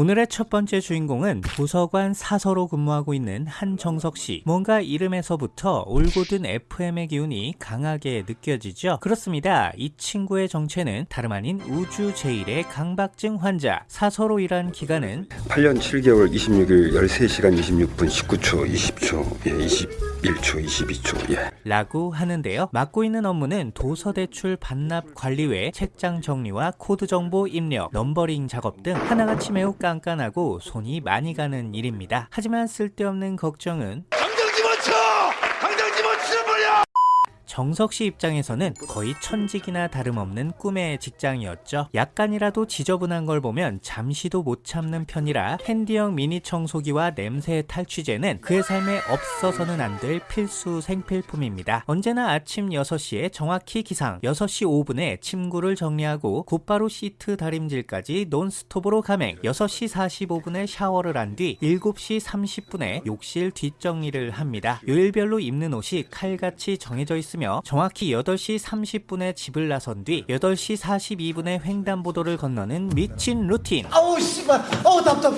오늘의 첫 번째 주인공은 도서관 사서로 근무하고 있는 한정석 씨. 뭔가 이름에서부터 올곧은 FM의 기운이 강하게 느껴지죠? 그렇습니다. 이 친구의 정체는 다름 아닌 우주 제1의 강박증 환자. 사서로 일한 기간은 8년 7개월 26일 13시간 26분 19초 20초 예 21초 22초 예 라고 하는데요. 맡고 있는 업무는 도서 대출 반납 관리 외 책장 정리와 코드 정보 입력, 넘버링 작업 등 하나같이 매우 깐깐하고 손이 많이 가는 일입니다. 하지만 쓸데없는 걱정은 당장 집어쳐! 당장 집어치워버려! 정석 씨 입장에서는 거의 천직이나 다름없는 꿈의 직장이었죠. 약간이라도 지저분한 걸 보면 잠시도 못 참는 편이라 핸디형 미니 청소기와 냄새 탈취제는 그의 삶에 없어서는 안 될 필수 생필품입니다. 언제나 아침 6시에 정확히 기상, 6시 5분에 침구를 정리하고 곧바로 시트 다림질까지 논스톱으로 감행, 6시 45분에 샤워를 한 뒤 7시 30분에 욕실 뒷정리를 합니다. 요일별로 입는 옷이 칼같이 정해져 있 으며 정확히 8시 30분에 집을 나선 뒤 8시 42분에 횡단보도를 건너는 미친 루틴. 아우 씨발 아우 답답해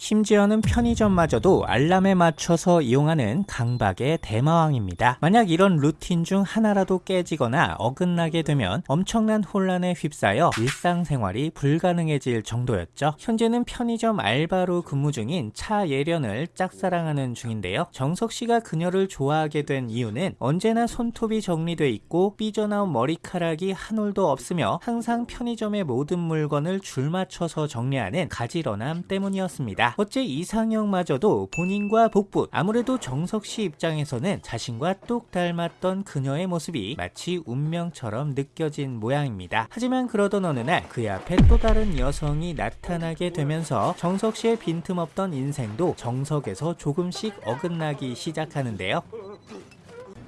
심지어는 편의점마저도 알람에 맞춰서 이용하는 강박의 대마왕입니다. 만약 이런 루틴 중 하나라도 깨지거나 어긋나게 되면 엄청난 혼란에 휩싸여 일상생활이 불가능해질 정도였죠. 현재는 편의점 알바로 근무 중인 차 예련을 짝사랑하는 중인데요. 정석 씨가 그녀를 좋아하게 된 이유는 언제나 손톱이 정리돼 있고 삐져나온 머리카락이 한 올도 없으며 항상 편의점의 모든 물건을 줄 맞춰서 정리하는 가지런함 때문이었습니다. 어째 이상형마저도 본인과 복붙 아무래도 정석 씨 입장에서는 자신과 똑 닮았던 그녀의 모습이 마치 운명처럼 느껴진 모양입니다. 하지만 그러던 어느 날 그의 앞에 또 다른 여성이 나타나게 되면서 정석 씨의 빈틈없던 인생도 정석에서 조금씩 어긋나기 시작하는데요.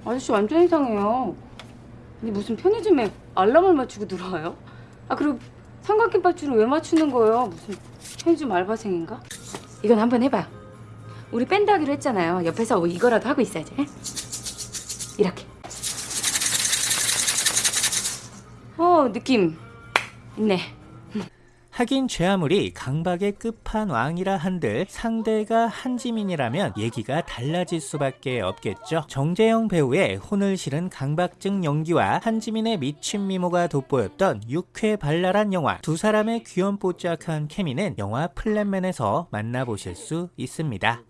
아저씨 완전 이상해요. 아니 무슨 편의점에 알람을 맞추고 들어와요? 아 그리고 삼각김밥 줄을 왜 맞추는 거예요? 무슨 편의점 알바생인가? 이건 한번 해봐요. 우리 밴드 하기로 했잖아요. 옆에서 이거라도 하고 있어야지. 에? 이렇게. 어 느낌 있네. 하긴 제 아무리 강박의 끝판왕이라 한들 상대가 한지민이라면 얘기가 달라질 수밖에 없겠죠. 정재영 배우의 혼을 실은 강박증 연기와 한지민의 미친 미모가 돋보였던 육회 발랄한 영화 두 사람의 귀염뽀짝한 케미는 영화 플랜맨에서 만나보실 수 있습니다.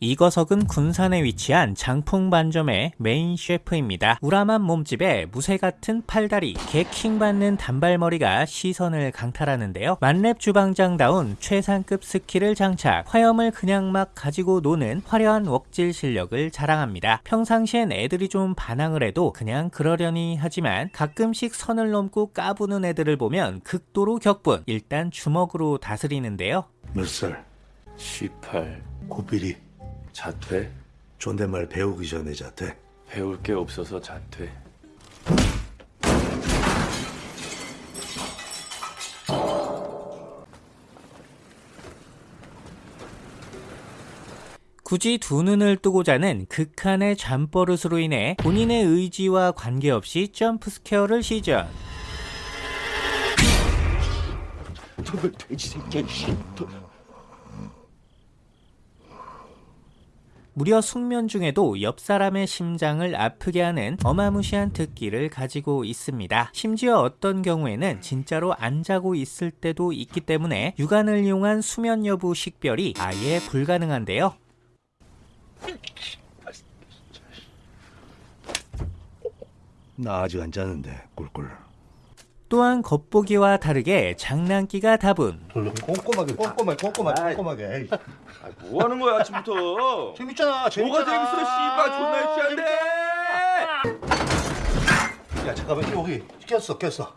이 거석은 군산에 위치한 장풍 반점의 메인 셰프입니다. 우람한 몸집에 무쇠 같은 팔다리, 개킹 받는 단발머리가 시선을 강탈하는데요. 만렙 주방장다운 최상급 스킬을 장착, 화염을 그냥 막 가지고 노는 화려한 웍질 실력을 자랑합니다. 평상시엔 애들이 좀 반항을 해도 그냥 그러려니 하지만 가끔씩 선을 넘고 까부는 애들을 보면 극도로 격분, 일단 주먹으로 다스리는데요. 몇 살? 18 고삐리 자퇴? 존댓말 배우기 전에 자퇴. 배울 게 없어서 자퇴. 굳이 두 눈을 뜨고 자는 극한의 잠버릇으로 인해 본인의 의지와 관계없이 jump scare를 시전. 무려 숙면 중에도 옆 사람의 심장을 아프게 하는 어마무시한 특기를 가지고 있습니다. 심지어 어떤 경우에는 진짜로 안 자고 있을 때도 있기 때문에 육안을 이용한 수면 여부 식별이 아예 불가능한데요. 나 아직 안 자는데 꿀꿀 또한 겉보기와 다르게 장난기가 다분. 꼼꼼하게 꼼꼼하게 꼼꼼하게 꼼꼼하게. 에이. 아, 뭐 하는 거야 아침부터? 재밌잖아 재밌잖아. 뭐가 재밌어 씨발. 존나 유치한데 야 잠깐만 여기 꼈어 꼈어.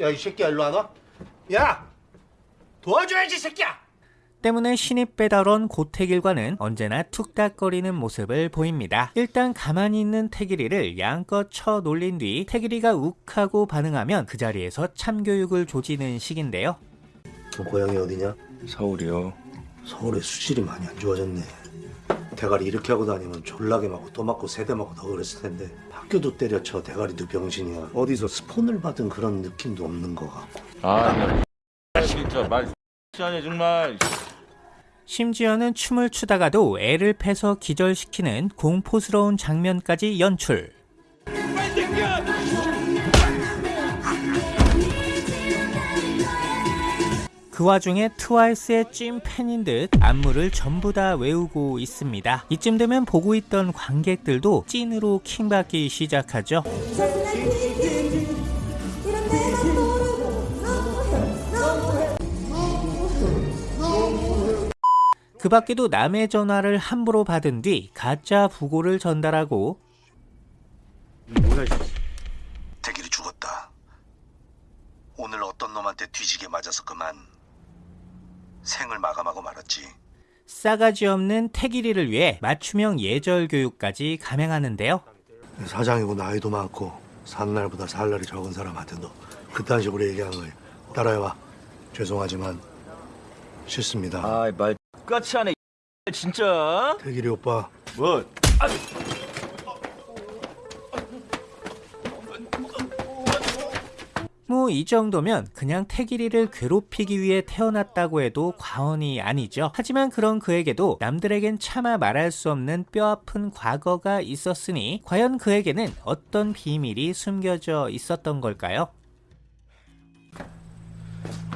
야이 새끼야 일로 와봐. 야! 도와줘야지 이 새끼야 때문에 신입 배달원 고태길과는 언제나 툭닥거리는 모습을 보입니다. 일단 가만히 있는 태길이를 양껏 쳐 놀린 뒤 태길이가 욱하고 반응하면 그 자리에서 참교육을 조지는 식인데요. 너 고향이 어디냐? 서울이요 서울에 수질이 많이 안 좋아졌네 대가리 이렇게 하고 다니면 졸라게 맞고 또 맞고 세대 맞고 더 그랬을 텐데 학교도 때려쳐 대가리도 병신이야 어디서 스폰을 받은 그런 느낌도 없는 것 같고 아, 나 진짜 말 X하네 정말. 심지어는 춤을 추다가도 애를 패서 기절시키는 공포스러운 장면까지 연출. 그 와중에 트와이스의 찐 팬인 듯 안무를 전부 다 외우고 있습니다. 이쯤 되면 보고 있던 관객들도 찐으로 킹받기 시작하죠. 그 밖에도 남의 전화를 함부로 받은 뒤 가짜 부고를 전달하고 대길이 죽었다. 오늘 어떤 놈한테 뒤지게 맞아서 그만 생을 마감하고 말았지. 싸가지 없는 태길이를 위해 맞춤형 예절 교육까지 감행하는데요. 사장이고 나이도 많고 사는 날보다 살 날이 적은 사람한테 너 그딴 식으로 얘기한 거예요 따라해봐. 죄송하지만 싫습니다. 아이 말 X같이 하네. 진짜. 대길이 오빠 뭐? 뭐이 정도면 그냥 태길이를 괴롭히기 위해 태어났다고 해도 과언이 아니죠. 하지만 그런 그에게도 남들에겐 차마 말할 수 없는 뼈아픈 과거가 있었으니 과연 그에게는 어떤 비밀이 숨겨져 있었던 걸까요?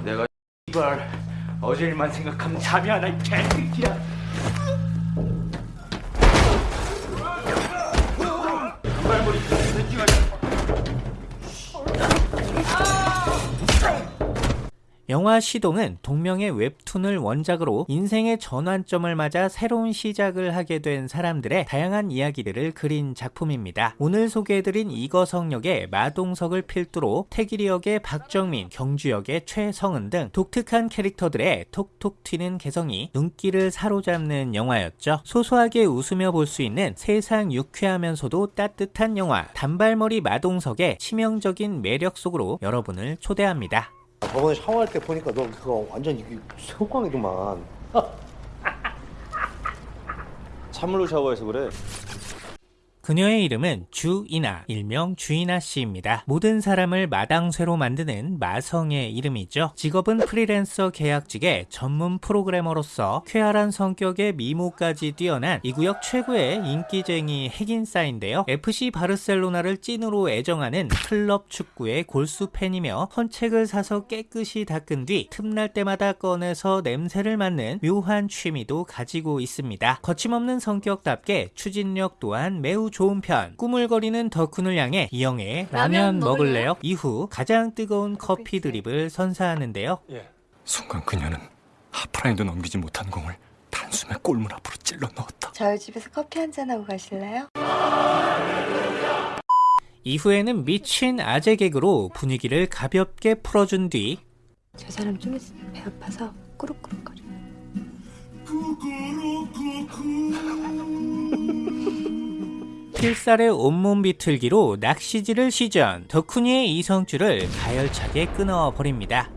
내가 이발 어제 일만 생각하면 잠이 안 와. 이 개새끼야. 영화 시동은 동명의 웹툰을 원작으로 인생의 전환점을 맞아 새로운 시작을 하게 된 사람들의 다양한 이야기들을 그린 작품입니다. 오늘 소개해드린 이거성 역의 마동석을 필두로 태길이 역의 박정민, 경주 역의 최성은 등 독특한 캐릭터들의 톡톡 튀는 개성이 눈길을 사로잡는 영화였죠. 소소하게 웃으며 볼 수 있는 세상 유쾌하면서도 따뜻한 영화 단발머리 마동석의 치명적인 매력 속으로 여러분을 초대합니다. 저번에 샤워할 때 보니까 너 그거 완전 이게 새우깡이더만 찬물로 샤워해서 그래. 그녀의 이름은 주이나, 일명 주이나 씨입니다. 모든 사람을 마당쇠로 만드는 마성의 이름이죠. 직업은 프리랜서 계약직의 전문 프로그래머로서 쾌활한 성격의 미모까지 뛰어난 이 구역 최고의 인기쟁이 핵인싸인데요. FC 바르셀로나를 찐으로 애정하는 클럽 축구의 골수 팬이며 헌책을 사서 깨끗이 닦은 뒤 틈날 때마다 꺼내서 냄새를 맡는 묘한 취미도 가지고 있습니다. 거침없는 성격답게 추진력 또한 매우 좋은 편. 꾸물거리는 덕훈을 향해 이영애 라면 먹을래요? 이후 가장 뜨거운 커피 드립을 선사하는데요. 순간 그녀는 하프라인도 넘기지 못한 공을 단숨에 골문 앞으로 찔러 넣었다. 저희 집에서 커피 한잔 하고 가실래요? 이후에는 미친 아재 개그로 분위기를 가볍게 풀어준 뒤 저 사람 좀 있으면 배 아파서 꾸룩꾸룩거려. 필살의 온몸 비틀기로 낚시질을 시전 덕훈이의 이성줄을 가열차게 끊어버립니다.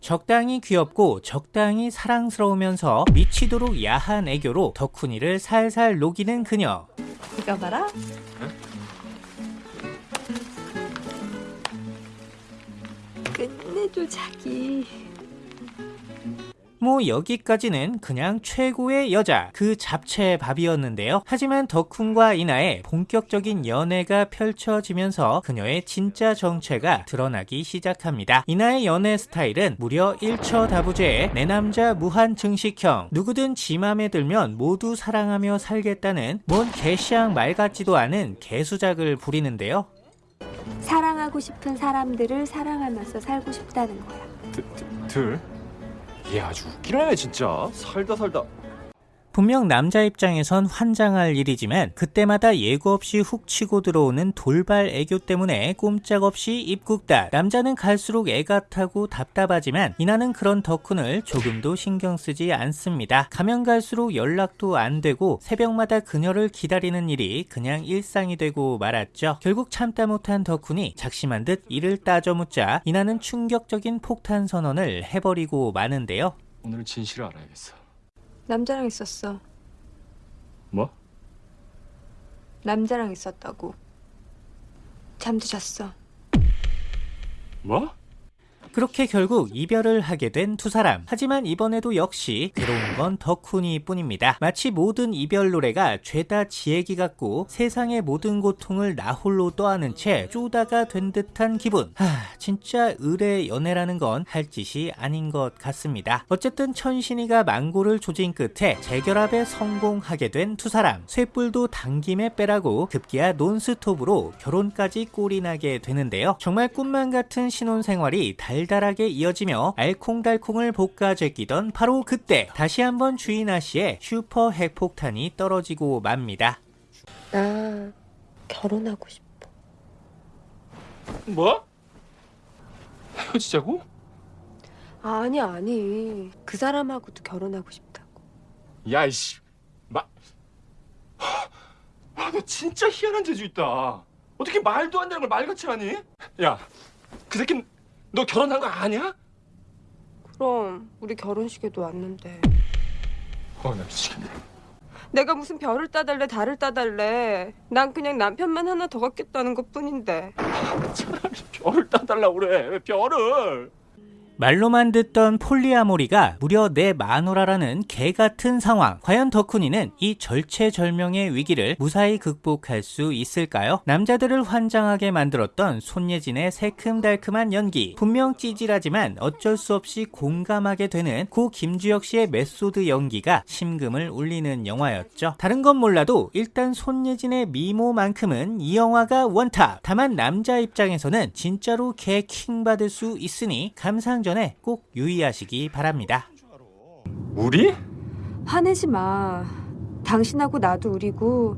적당히 귀엽고 적당히 사랑스러우면서 미치도록 야한 애교로 덕훈이를 살살 녹이는 그녀 이거 봐라. 끝내줘 자기. 뭐 여기까지는 그냥 최고의 여자 그 잡채 밥이었는데요. 하지만 덕훈과 이나의 본격적인 연애가 펼쳐지면서 그녀의 진짜 정체가 드러나기 시작합니다. 이나의 연애 스타일은 무려 1처 다부제의 내 남자 무한 증식형 누구든 지 맘에 들면 모두 사랑하며 살겠다는 뭔 개시양 말 같지도 않은 개수작을 부리는데요. 사랑하고 싶은 사람들을 사랑하면서 살고 싶다는 거야. 들? 얘 아주 웃기네 진짜. 살다 살다. 분명 남자 입장에선 환장할 일이지만 그때마다 예고 없이 훅 치고 들어오는 돌발 애교 때문에 꼼짝없이 입국다. 남자는 갈수록 애가 타고 답답하지만 이나는 그런 덕훈을 조금도 신경 쓰지 않습니다. 가면 갈수록 연락도 안 되고 새벽마다 그녀를 기다리는 일이 그냥 일상이 되고 말았죠. 결국 참다 못한 덕훈이 작심한 듯 이를 따져 묻자 이나는 충격적인 폭탄 선언을 해버리고 마는데요. 오늘 진실을 알아야겠어. 남자랑 있었어. 뭐? 남자랑 있었다고. 잠도 잤어. 뭐? 그렇게 결국 이별을 하게 된 두 사람. 하지만 이번에도 역시 괴로운 건 덕훈이 뿐입니다. 마치 모든 이별 노래가 죄다 지 얘기 같고 세상의 모든 고통을 나 홀로 떠안은 채 쪼다가 된 듯한 기분. 하, 진짜 의뢰 연애라는 건 할 짓이 아닌 것 같습니다. 어쨌든 천신이가 망고를 조진 끝에 재결합에 성공하게 된 두 사람. 쇠뿔도 당김에 빼라고 급기야 논스톱으로 결혼까지 꼴이 나게 되는데요. 정말 꿈만 같은 신혼생활이 달 달하게 이어지며 알콩달콩을 볶아 제끼던 바로 그때 다시 한번 주인아 씨의 슈퍼 핵폭탄이 떨어지고 맙니다. 나 결혼하고 싶어. 뭐? 헤어지자고? 아니 아니. 그 사람하고도 결혼하고 싶다고. 야 이씨, 마. 와, 너 진짜 희한한 재주 있다. 어떻게 말도 안 되는 걸 말같이 하니? 야, 그 새끼 너 결혼한 거 아니야? 그럼 우리 결혼식에도 왔는데. 어, 나 미치겠네. 내가 무슨 별을 따달래 달을 따달래. 난 그냥 남편만 하나 더 갖겠다는 것뿐인데. 차라리 별을 따달라고 그래. 왜 별을? 말로만 듣던 폴리아모리가 무려 내 마누라라는 개 같은 상황. 과연 덕훈이는 이 절체절명의 위기를 무사히 극복할 수 있을까요? 남자들을 환장하게 만들었던 손예진의 새큼달큼한 연기. 분명 찌질하지만 어쩔 수 없이 공감하게 되는 고 김주혁 씨의 메소드 연기가 심금을 울리는 영화였죠. 다른 건 몰라도 일단 손예진의 미모만큼은 이 영화가 원탑. 다만 남자 입장에서는 진짜로 개 킹 받을 수 있으니 감상 전에 꼭 유의하시기 바랍니다. 우리? 화내지 마. 당신하고 나도 우리고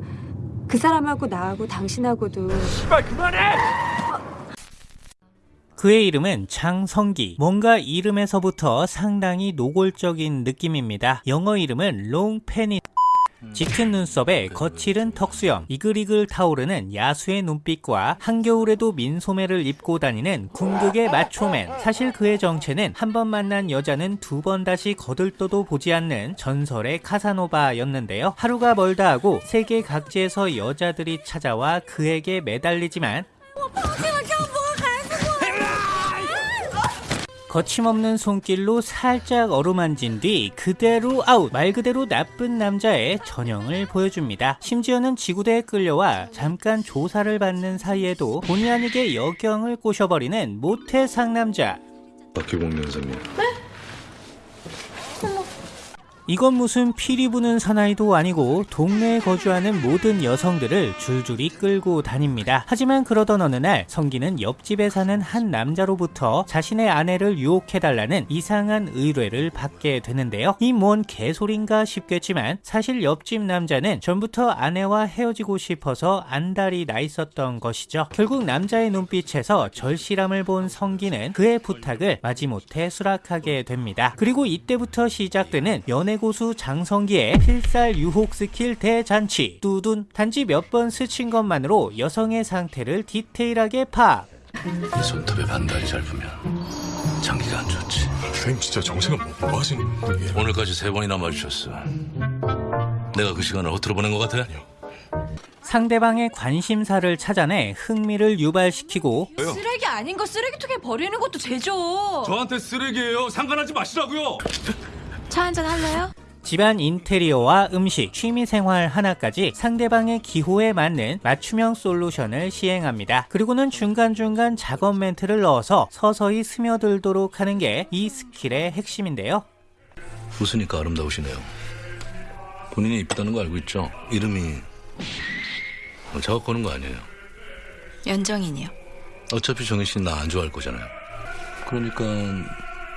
그 사람하고 나하고 당신하고도 씨발 그만해! 그의 이름은 장성기. 뭔가 이름에서부터 상당히 노골적인 느낌입니다. 영어 이름은 롱페니. 짙은 눈썹에 거칠은 턱수염, 이글이글 타오르는 야수의 눈빛과 한겨울에도 민소매를 입고 다니는 궁극의 마초맨. 사실 그의 정체는 한 번 만난 여자는 두 번 다시 거들떠도 보지 않는 전설의 카사노바였는데요. 하루가 멀다 하고 세계 각지에서 여자들이 찾아와 그에게 매달리지만 거침없는 손길로 살짝 어루만진 뒤 그대로 아웃 말 그대로 나쁜 남자의 전형을 보여줍니다. 심지어는 지구대에 끌려와 잠깐 조사를 받는 사이에도 본의 아니게 여경을 꼬셔버리는 모태 상남자. 박규봉 연사님 이건 무슨 피리 부는 사나이도 아니고 동네에 거주하는 모든 여성들을 줄줄이 끌고 다닙니다. 하지만 그러던 어느 날 성기는 옆집에 사는 한 남자로부터 자신의 아내를 유혹해달라는 이상한 의뢰를 받게 되는데요. 이 뭔 개소린가 싶겠지만 사실 옆집 남자는 전부터 아내와 헤어지고 싶어서 안달이 나 있었던 것이죠. 결국 남자의 눈빛에서 절실함을 본 성기는 그의 부탁을 마지못해 수락하게 됩니다. 그리고 이때부터 시작되는 연애 고수 장성기의 필살 유혹 스킬 대잔치 뚜둔 단지 몇 번 스친 것만으로 여성의 상태를 디테일하게 파악 이 손톱에 반달이 짧으면 장기가 안 좋지 선생님 진짜 정색은 뭐, 뭐 하시는 거예요? 오늘까지 세 번이나 마주쳤어 내가 그 시간을 허투루 보낸 것 같아? 상대방의 관심사를 찾아내 흥미를 유발시키고 쓰레기 아닌 거 쓰레기통에 버리는 것도 죄죠. 저한테 쓰레기예요. 상관하지 마시라고요. 차 한잔 할래요? 집안 인테리어와 음식, 취미생활 하나까지 상대방의 기호에 맞는 맞춤형 솔루션을 시행합니다. 그리고는 중간중간 작업 멘트를 넣어서 서서히 스며들도록 하는 게 이 스킬의 핵심인데요. 웃으니까 아름다우시네요 본인이 이쁘다는 거 알고 있죠? 이름이 어, 작업 거는 거 아니에요 연정인이요. 어차피 정희 씨는 나 안 좋아할 거잖아요 그러니까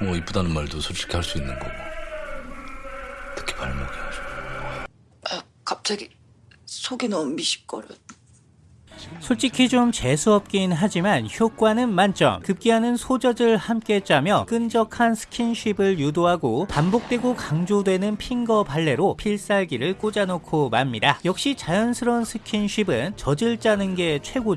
뭐 이쁘다는 말도 솔직히 할 수 있는 거고 발목이 아주 갑자기 속이 너무 미식거려. 솔직히 좀 재수없긴 하지만 효과는 만점. 급기야는 소젖을 함께 짜며 끈적한 스킨십을 유도하고 반복되고 강조되는 핑거 발레로 필살기를 꽂아놓고 맙니다. 역시 자연스러운 스킨십은 젖을 짜는 게 최고.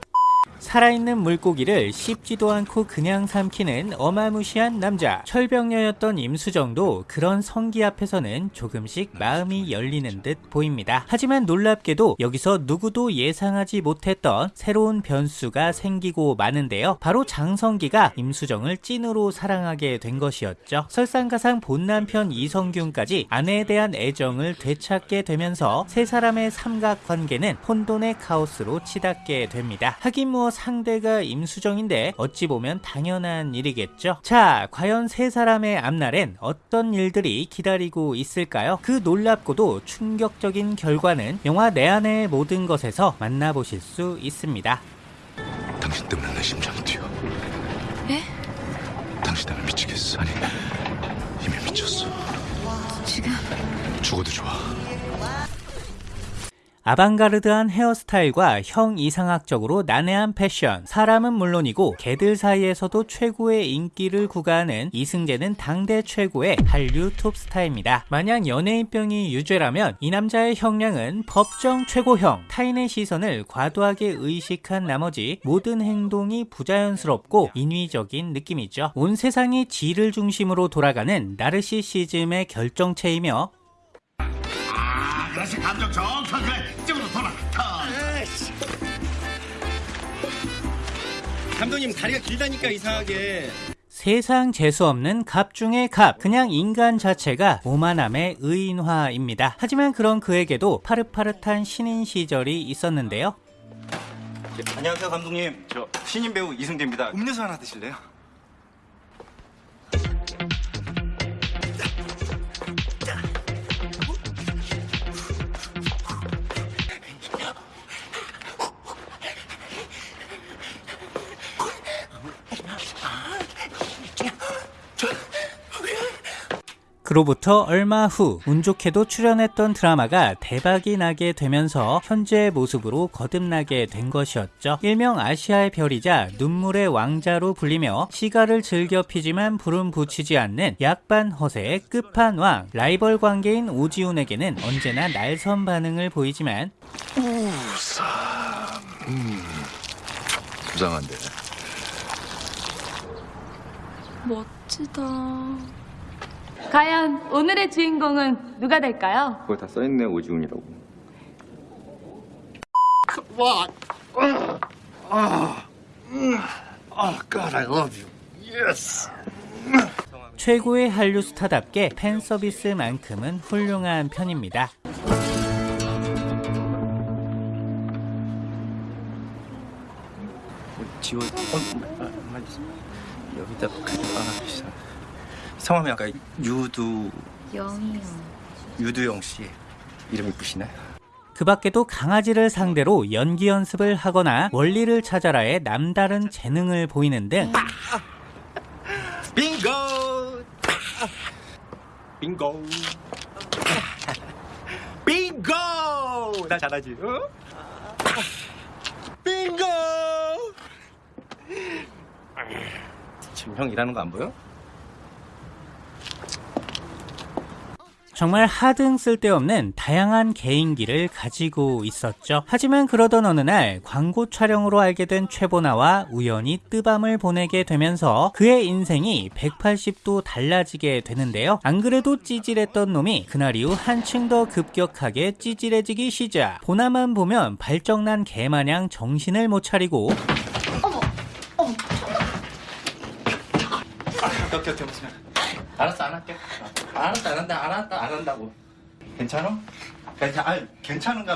살아있는 물고기를 씹지도 않고 그냥 삼키는 어마무시한 남자. 철벽녀였던 임수정도 그런 성기 앞에서는 조금씩 마음이 열리는 듯 보입니다. 하지만 놀랍게도 여기서 누구도 예상하지 못했던 새로운 변수가 생기고 마는데요. 바로 장성기가 임수정을 찐으로 사랑하게 된 것이었죠. 설상가상 본남편 이성균까지 아내에 대한 애정을 되찾게 되면서 세 사람의 삼각관계는 혼돈의 카오스로 치닫게 됩니다. 하긴 뭐 상대가 임수정인데 어찌 보면 당연한 일이겠죠. 자, 과연 세 사람의 앞날엔 어떤 일들이 기다리고 있을까요? 그 놀랍고도 충격적인 결과는 영화 내 안의 모든 것에서 만나보실 수 있습니다. 당신 때문에 내 심장이 뛰어. 예? 당신 때문에 미치겠어. 아니, 이미 미쳤어. 지금 죽어도 좋아. 아방가르드한 헤어스타일과 형 이상학적으로 난해한 패션, 사람은 물론이고 개들 사이에서도 최고의 인기를 구가하는 이승재는 당대 최고의 한류 톱스타입니다. 만약 연예인병이 유죄라면 이 남자의 형량은 법정 최고형, 타인의 시선을 과도하게 의식한 나머지 모든 행동이 부자연스럽고 인위적인 느낌이죠. 온 세상이 지를 중심으로 돌아가는 나르시시즘의 결정체이며 그렇지 감정 정확하게 감독님 다리가 길다니까 이상하게 세상 재수 없는 갑 중의 갑, 그냥 인간 자체가 오만함의 의인화입니다. 하지만 그런 그에게도 파릇파릇한 신인 시절이 있었는데요. 안녕하세요 감독님 저 신인 배우 이승재입니다 음료수 하나 드실래요? 그로부터 얼마 후 운 좋게도 출연했던 드라마가 대박이 나게 되면서 현재의 모습으로 거듭나게 된 것이었죠. 일명 아시아의 별이자 눈물의 왕자로 불리며 시가를 즐겨 피지만 불은 붙이지 않는 약반 허세의 끝판왕 라이벌 관계인 오지훈에게는 언제나 날선 반응을 보이지만 우사. 음. 부상한데. 멋지다. 과연 오늘의 주인공은 누가 될까요? 그거 다 써있네 오지훈이라고 최고의 한류 스타답게 팬 서비스만큼은 훌륭한 편입니다. 지워 어, 아, 만 여기다 아, 씨. 성함이 아까 유두 영이요. 유두영 씨 이름 이쁘시네. 그 밖에도 강아지를 상대로 연기 연습을 하거나 원리를 찾아라의 남다른 재능을 보이는 등 빙고! 빙고! 빙고! 나 잘하지? 어? 빙고! 지금 형 일하는 거 안 보여? 정말 하등 쓸데없는 다양한 개인기를 가지고 있었죠. 하지만 그러던 어느 날 광고 촬영으로 알게 된 최보나와 우연히 뜨밤을 보내게 되면서 그의 인생이 180도 달라지게 되는데요. 안 그래도 찌질했던 놈이 그날 이후 한층 더 급격하게 찌질해지기 시작. 보나만 보면 발정난 개마냥 정신을 못 차리고 오케이 무슨 알았어 안 할게. 알았다 안 한다 안 한다 안 한다고. 괜찮아? 괜찮 아 괜찮은가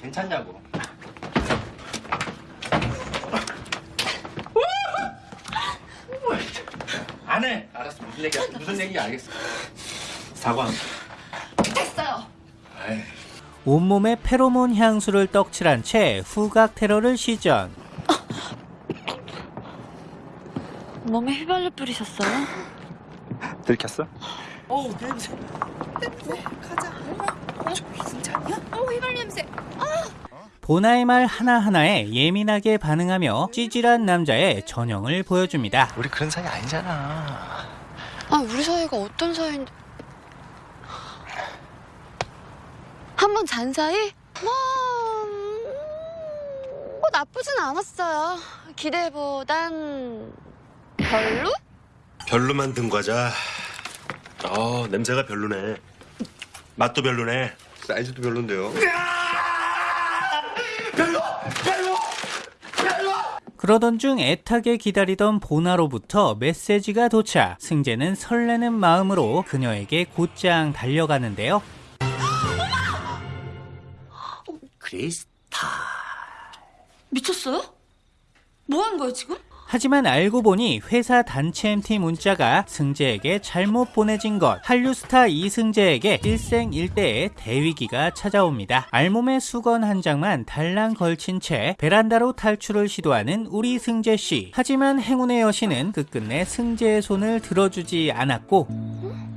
괜찮냐고. 안해. 알았어 무슨 얘기야? 무슨 얘기 알겠어. 사과한다 됐어요. 아이. 온몸에 페로몬 향수를 떡칠한 채 후각 테러를 시전. 몸에 휘발유 뿌리셨어요? 들켰어? 어우 냄새. 냄새 가자. 이승재 아니야? 어 휘발유 냄새. 보나의 말 하나하나에 예민하게 반응하며 찌질한 남자의 전형을 보여줍니다. 우리 그런 사이 아니잖아. 아 우리 사이가 어떤 사이인데? 한 번 잔 사이? 뭐, 음, 뭐 나쁘진 않았어요. 기대보단 별로? 별로 만든 과자. 어, 냄새가 별로네. 맛도 별로네. 사이즈도 별론데요. 그러던 중 애타게 기다리던 보나로부터 메시지가 도착. 승재는 설레는 마음으로 그녀에게 곧장 달려가는데요. 크리스타. 미쳤어요? 뭐 하는 거야 지금? 하지만 알고 보니 회사 단체 MT 문자가 승재에게 잘못 보내진 것. 한류 스타 이승재에게 일생일대의 대위기가 찾아옵니다. 알몸에 수건 한 장만 달랑 걸친 채 베란다로 탈출을 시도하는 우리 승재 씨. 하지만 행운의 여신은 끝끝내 승재의 손을 들어주지 않았고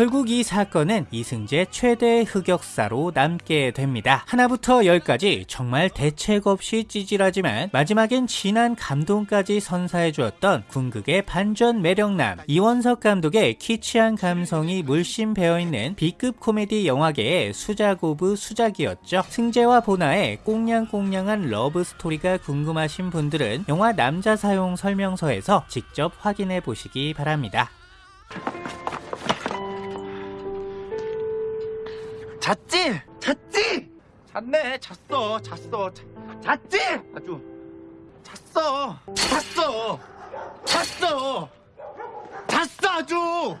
결국 이 사건은 이승재 최대 흑역사로 남게 됩니다. 하나부터 열까지 정말 대책 없이 찌질하지만 마지막엔 진한 감동까지 선사해 주었던 궁극의 반전 매력남 이원석 감독의 키치한 감성이 물씬 배어있는 B급 코미디 영화계의 수작 of 수작이었죠. 승재와 보나의 꽁냥꽁냥한 러브 스토리가 궁금하신 분들은 영화 남자 사용 설명서에서 직접 확인해 보시기 바랍니다. 잤지? 잤지? 잤네. 잤어. 잤어. 자, 잤지? 아주 잤어. 잤어. 잤어. 잤어 아주.